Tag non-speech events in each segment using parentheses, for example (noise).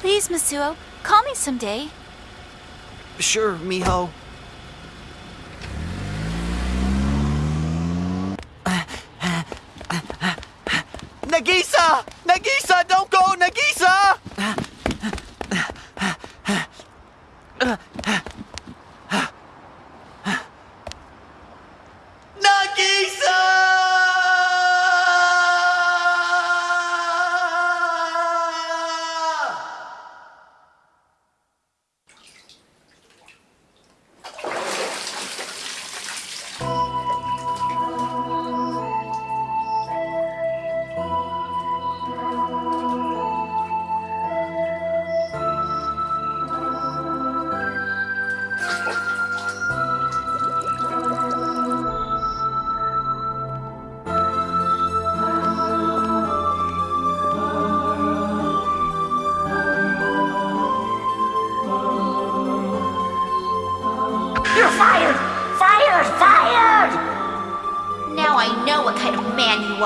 Please, Masuo, call me someday. Sure, Miho. Nagisa! Nagisa,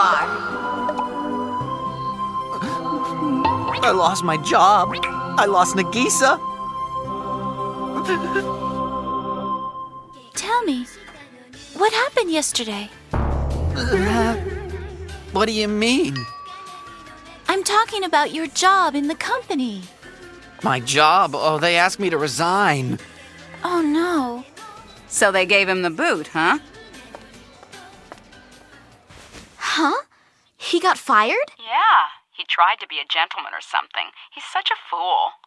are. I lost my job. I lost Nagisa. Tell me, what happened yesterday? Uh, what do you mean? I'm talking about your job in the company. My job? Oh, they asked me to resign. Oh no. So they gave him the boot, huh? Huh? He got fired? Yeah. He tried to be a gentleman or something. He's such a fool.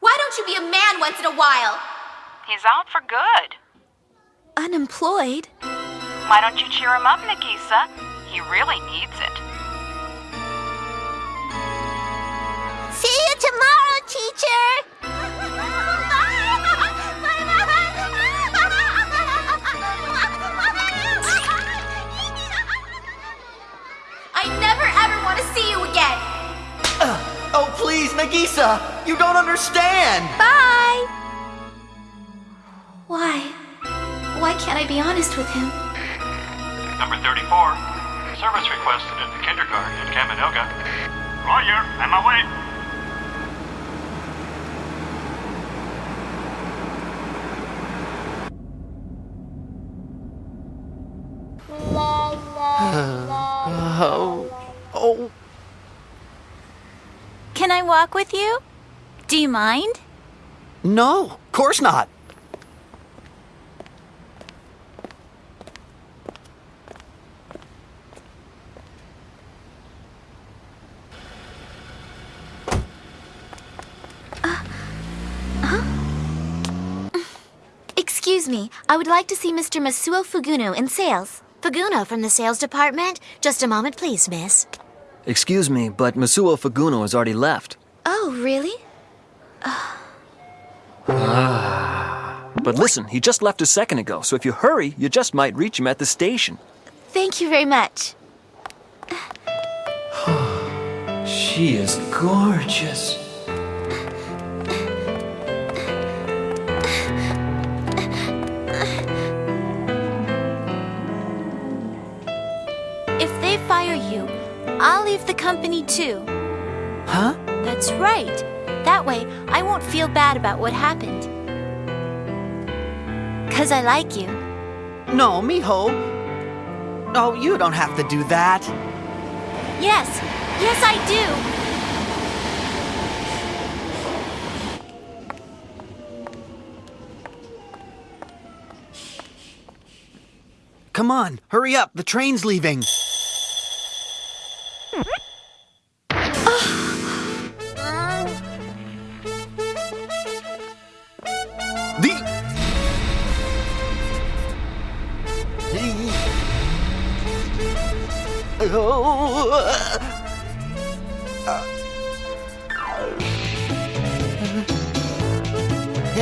Why don't you be a man once in a while? He's out for good. Unemployed? Why don't you cheer him up, Nagisa? He really needs it. See you tomorrow, teacher! (laughs) please, Nagisa! You don't understand! Bye! Why? Why can't I be honest with him? Number 34. Service requested at the kindergarten at Kaminoga. Roger, on my way. Oh, oh, Can I walk with you? Do you mind? no, of course not. Uh, Excuse me, I would like to see Mr. Masuo Fuguno in sales. Fuguno from the sales department? Just a moment, please, miss. Excuse me, but Masuo Fuguno has already left. Oh, really? Ah. But listen, he just left a second ago, so if you hurry, you just might reach him at the station. Thank you very much. (sighs) She is gorgeous. If they fire you, I'll leave the company too. Right. That way, I won't feel bad about what happened. Cause I like you. No, Miho. Oh, you don't have to do that. Yes, yes, I do. Come on, hurry up. The train's leaving.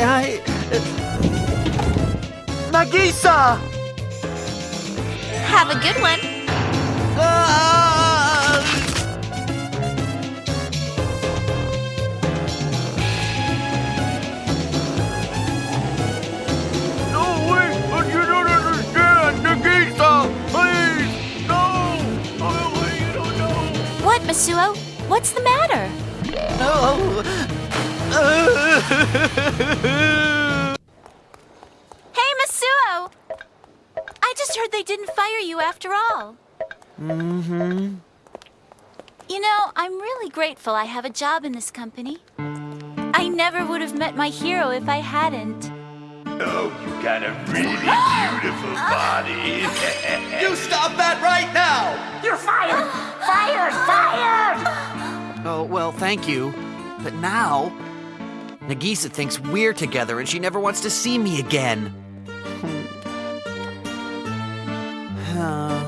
I... Nagisa! Have a good one. Masuo? What's the matter? Oh. hey, Masuo! I just heard they didn't fire you after all. Mm-hmm. You know, I'm really grateful I have a job in this company. I never would have met my hero if I hadn't. Oh, you got a really (gasps) beautiful body. (laughs) You stop that right now! You're fired! Fired! Fired! Oh, well, thank you. But now, Nagisa thinks we're together and she never wants to see me again. Hmm. (sighs) Um,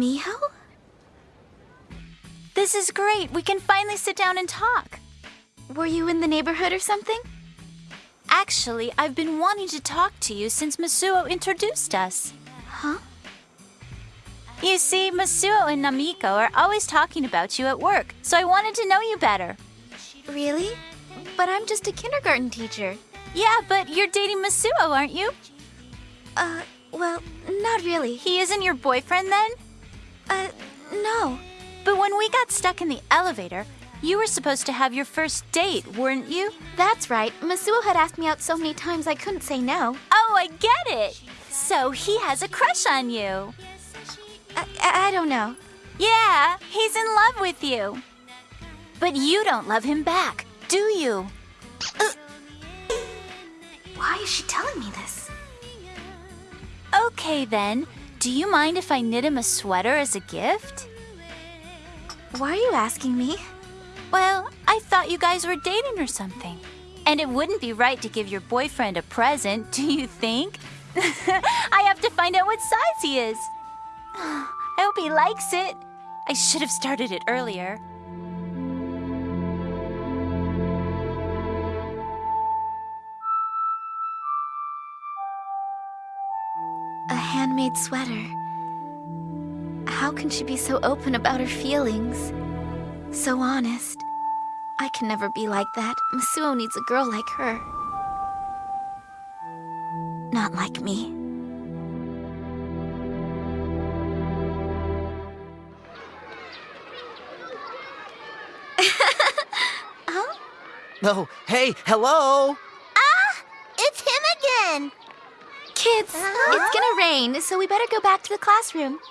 Miho? This is great. We can finally sit down and talk. Were you in the neighborhood or something? Actually, I've been wanting to talk to you since Masuo introduced us. Huh? You see, Masuo and Namiko are always talking about you at work, so I wanted to know you better. Really? But I'm just a kindergarten teacher. Yeah, but you're dating Masuo, aren't you? Uh, well, not really. He isn't your boyfriend then? Uh, no. But when we got stuck in the elevator, you were supposed to have your first date, weren't you? That's right. Masuo had asked me out so many times I couldn't say no. Oh, I get it. So he has a crush on you. I, I, I don't know. Yeah, he's in love with you. But you don't love him back, do you? Why is she telling me this? Okay then. Do you mind if I knit him a sweater as a gift? Why are you asking me? Well, I thought you guys were dating or something. And it wouldn't be right to give your boyfriend a present, (laughs) do you think? (laughs) I have to find out what size he is. (sighs) I hope he likes it. I should have started it earlier. Handmade sweater. How can she be so open about her feelings? So honest. I can never be like that. Masuo needs a girl like her. Not like me. No, (laughs) oh, hey, hello! Kids, it's gonna rain, so we better go back to the classroom. (laughs)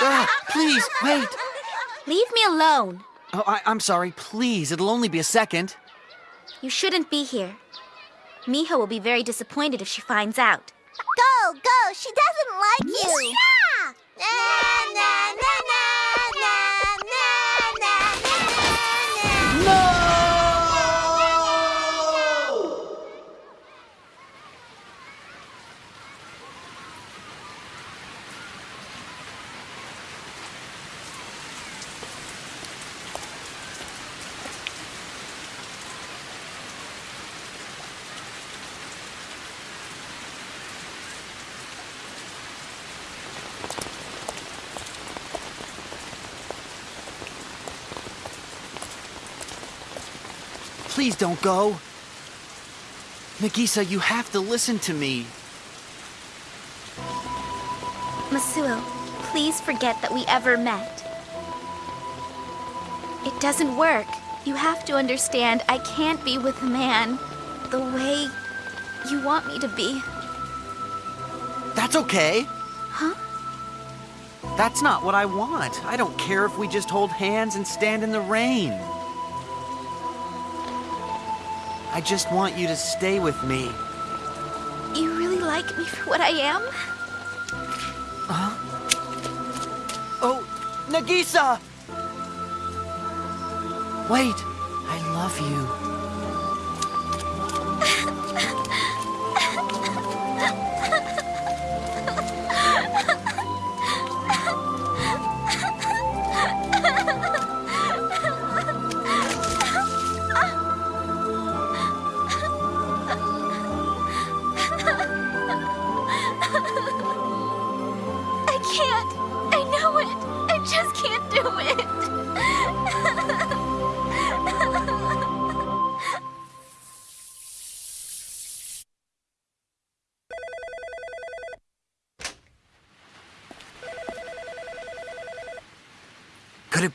Ah, please, wait! Leave me alone. Oh, I, I'm sorry, please, it'll only be a second. You shouldn't be here. Miho will be very disappointed if she finds out. Go, go! She doesn't like you! Yeah! Na, na, na, na, Please don't go. Nagisa, you have to listen to me. Masuo, please forget that we ever met. It doesn't work. You have to understand I can't be with a man the way you want me to be. That's okay. Huh? That's not what I want. I don't care if we just hold hands and stand in the rain. I just want you to stay with me. You really like me for what I am? Huh? Oh, Nagisa! Wait, I love you.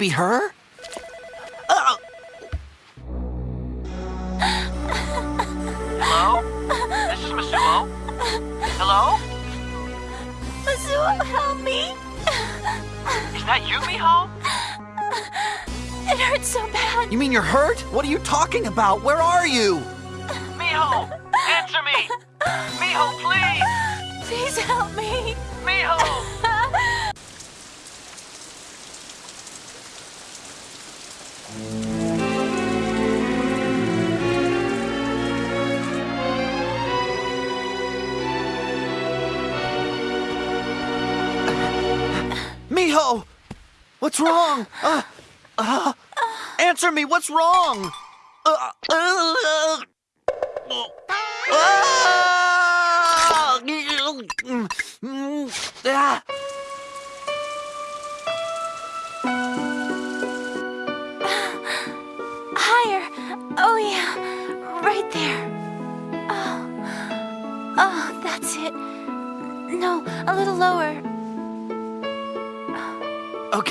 Be her? Uh, Hello? This is Masuo. Hello? Masuo, help me. Is that you, Miho? It hurts so bad. you mean you're hurt? What are you talking about? Where are you? Miho! Answer me! Miho, please! Please help me. Miho! Miho! What's wrong? Uh, uh, answer me, what's wrong? Uh, uh, uh, ah! Ah!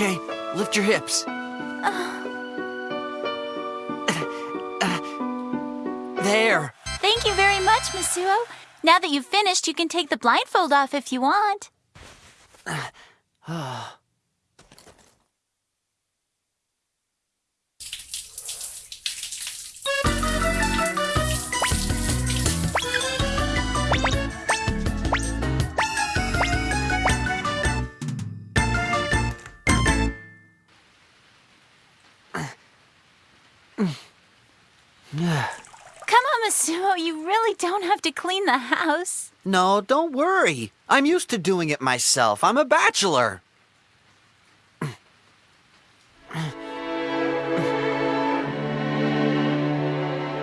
Okay, lift your hips. There. Thank you very much, Masuo. Now that you've finished, you can take the blindfold off if you want. Come (sighs) ah. You really don't have to clean the house. No, don't worry. I'm used to doing it myself. I'm a bachelor.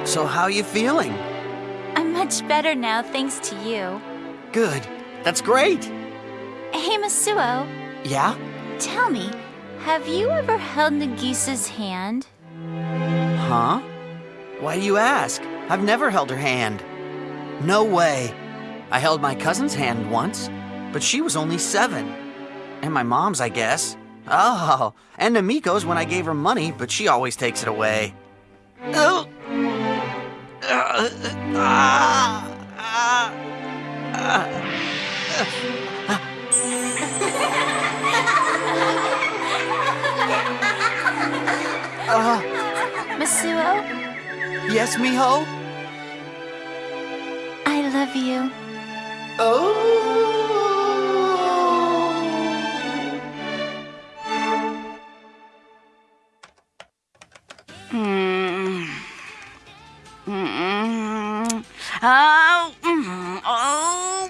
So how are you feeling? I'm much better now, thanks to you. Good. That's great. Hey, Masuo. Yeah? Tell me, have you ever held Nagisa's hand? Huh? Why do you ask? I've never held her hand. No way. I held my cousin's hand once, but she was only seven. And my mom's, I guess. Oh, and Namiko's when I gave her money, but she always takes it away. Oh. Uh, ah, ah, ah. Masuo, Yes, Miho? I love you. Oh. Oh, mm, oh.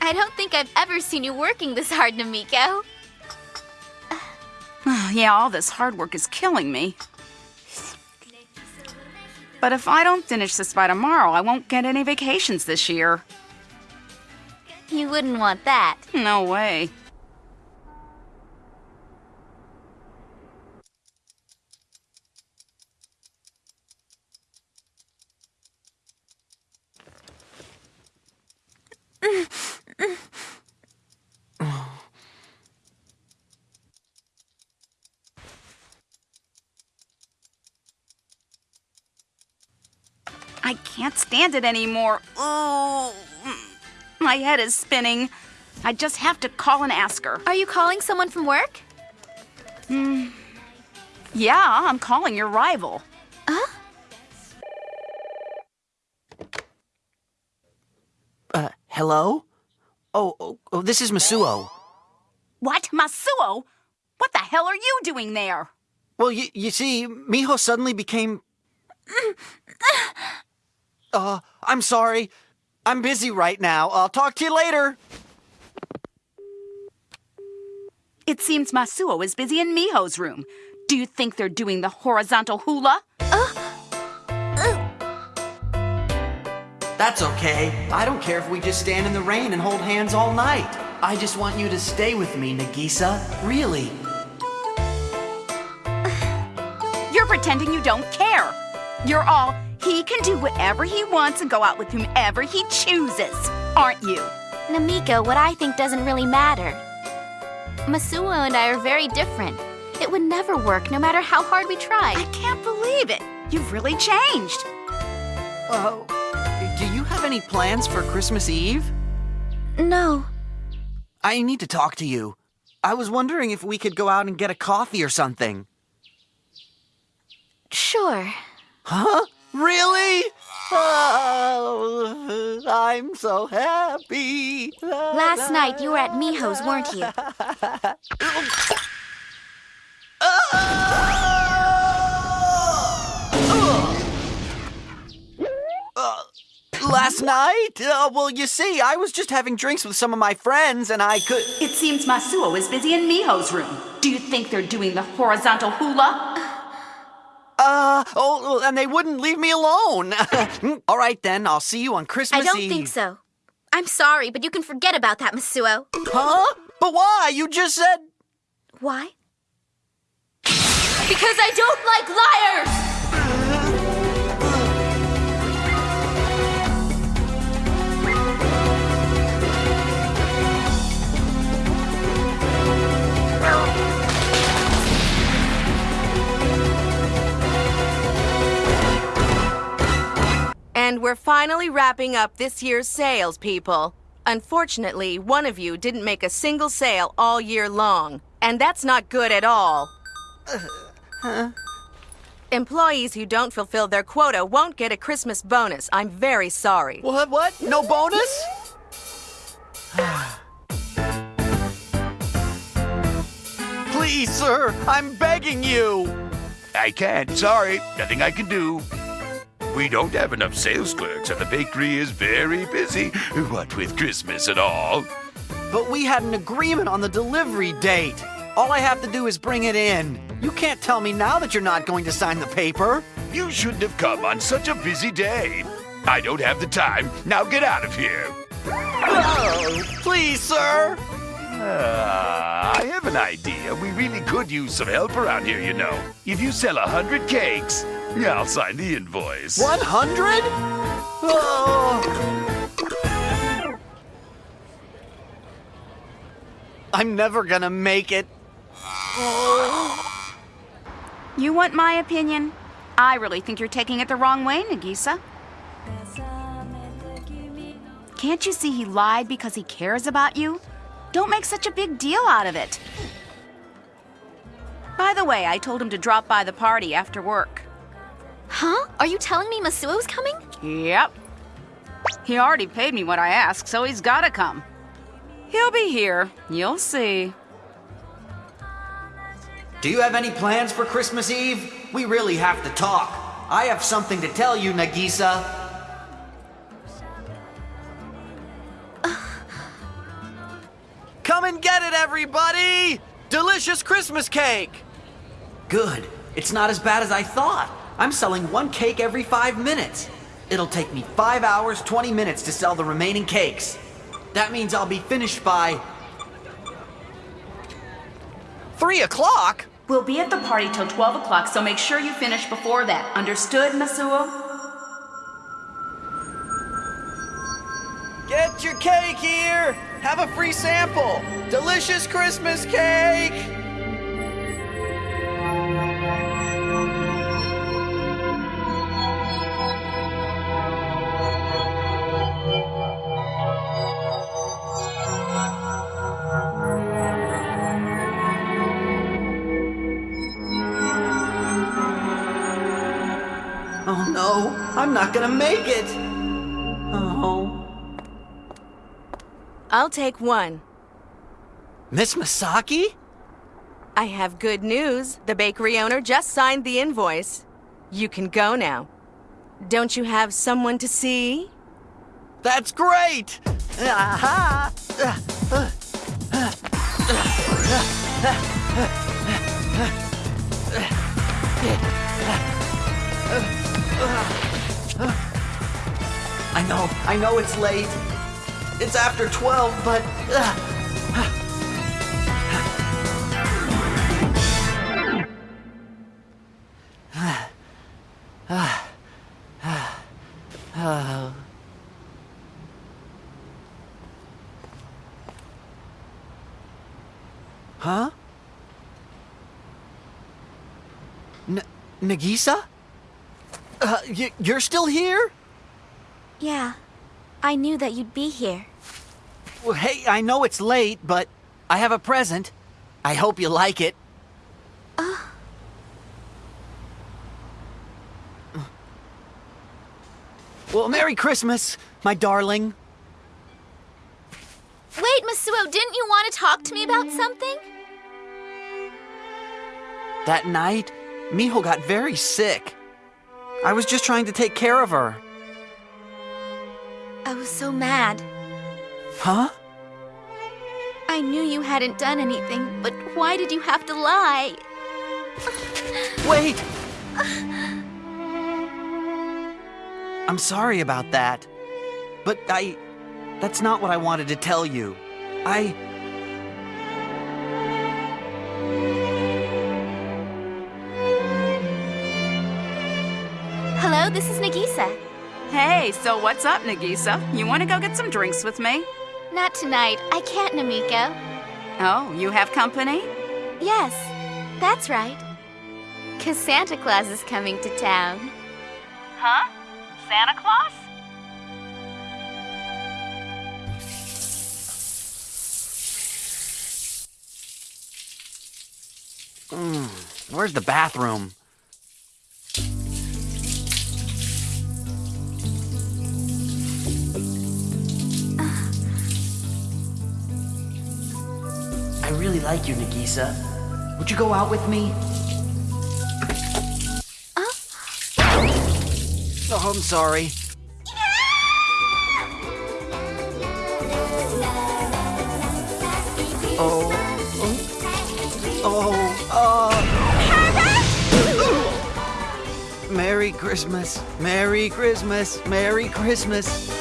I don't think I've ever seen you working this hard, Namiko. (sighs) Yeah, all this hard work is killing me. But if I don't finish this by tomorrow, I won't get any vacations this year. You wouldn't want that. No way. I can't stand it anymore. Oh, my head is spinning. I just have to call and ask her. Are you calling someone from work? Yeah, I'm calling your rival. Huh? Uh, hello? Oh, oh, oh, this is Masuo. What? Masuo? What the hell are you doing there? Well, you, you see, Miho suddenly became. Uh, I'm sorry. I'm busy right now. I'll talk to you later. It seems Masuo is busy in Miho's room. Do you think they're doing the horizontal hula? That's okay. I don't care if we just stand in the rain and hold hands all night. I just want you to stay with me, Nagisa. Really. You're pretending you don't care. You're all, he can do whatever he wants and go out with whomever he chooses, aren't you? Namiko, what I think doesn't really matter. Masuo and I are very different. It would never work, no matter how hard we try. I can't believe it. You've really changed. Oh, do you have any plans for Christmas Eve? No. I need to talk to you. I was wondering if we could go out and get a coffee or something. Sure. Huh? Really? Oh, I'm so happy. Last night you were at Miho's, weren't you? Uh, Last night? Uh, well, you see, I was just having drinks with some of my friends and I could. It seems Masuo is busy in Miho's room. Do you think they're doing the horizontal hula? Uh, oh, and they wouldn't leave me alone. (laughs) All right, then, I'll see you on Christmas I don't Eve. think so. I'm sorry, but you can forget about that, Masuo. Huh? But why? You just said. Why? Because I don't like liars! And we're finally wrapping up this year's sales, people. Unfortunately, one of you didn't make a single sale all year long, and that's not good at all. Uh, Employees who don't fulfill their quota won't get a Christmas bonus. I'm very sorry. What? What? No bonus? Please, sir, I'm begging you. I can't. Sorry. Nothing I can do. We don't have enough sales clerks, and the bakery is very busy. What with Christmas and all. But we had an agreement on the delivery date. All I have to do is bring it in. You can't tell me now that you're not going to sign the paper. You shouldn't have come on such a busy day. I don't have the time. Now get out of here. Oh, please, sir. Ah, I have an idea. We really could use some help around here, you know. If you sell a hundred cakes, I'll sign the invoice. 100? Oh. I'm never gonna make it. You want my opinion? I really think you're taking it the wrong way, Nagisa. Can't you see he lied because he cares about you? Don't make such a big deal out of it. By the way, I told him to drop by the party after work. Huh? Are you telling me Masuo's coming? Yep. He already paid me what I asked, so he's gotta come. He'll be here. You'll see. Do you have any plans for Christmas Eve? We really have to talk. I have something to tell you, Nagisa. (sighs) Come and get it, everybody! Delicious Christmas cake! Good. It's not as bad as I thought. I'm selling one cake every five minutes. It'll take me five hours, 20 minutes to sell the remaining cakes. That means I'll be finished by. Three o'clock? We'll be at the party till 12 o'clock, so make sure you finish before that. Understood, Masuo? Get your cake here! Have a free sample! Delicious Christmas cake! Not gonna make it! Oh. I'll take one. Miss Masaki? I have good news. The bakery owner just signed the invoice. You can go now. Don't you have someone to see? That's great! Aha! (laughs) I know, I know it's late. It's after 12, but... (sighs) (sighs) (sighs) Huh? N Nagisa? Uh, you're still here? Yeah. I knew that you'd be here. Well, hey, I know it's late, but I have a present. I hope you like it. Well, Merry Christmas, my darling. Wait, Masuo, didn't you want to talk to me about something? That night, Miho got very sick. I was just trying to take care of her. I was so mad. Huh? I knew you hadn't done anything, but why did you have to lie? Wait! I'm sorry about that. But I. That's not what I wanted to tell you. I. Hey, so what's up, Nagisa? You want to go get some drinks with me? Not tonight. I can't, Namiko. Oh, you have company? Yes, that's right. Cause Santa Claus is coming to town. Huh? Santa Claus? Mm, where's the bathroom? Like you, Nagisa. Would you go out with me? Oh, I'm sorry. Oh. Oh. Oh. Uh. Merry Christmas. Merry Christmas. Merry Christmas.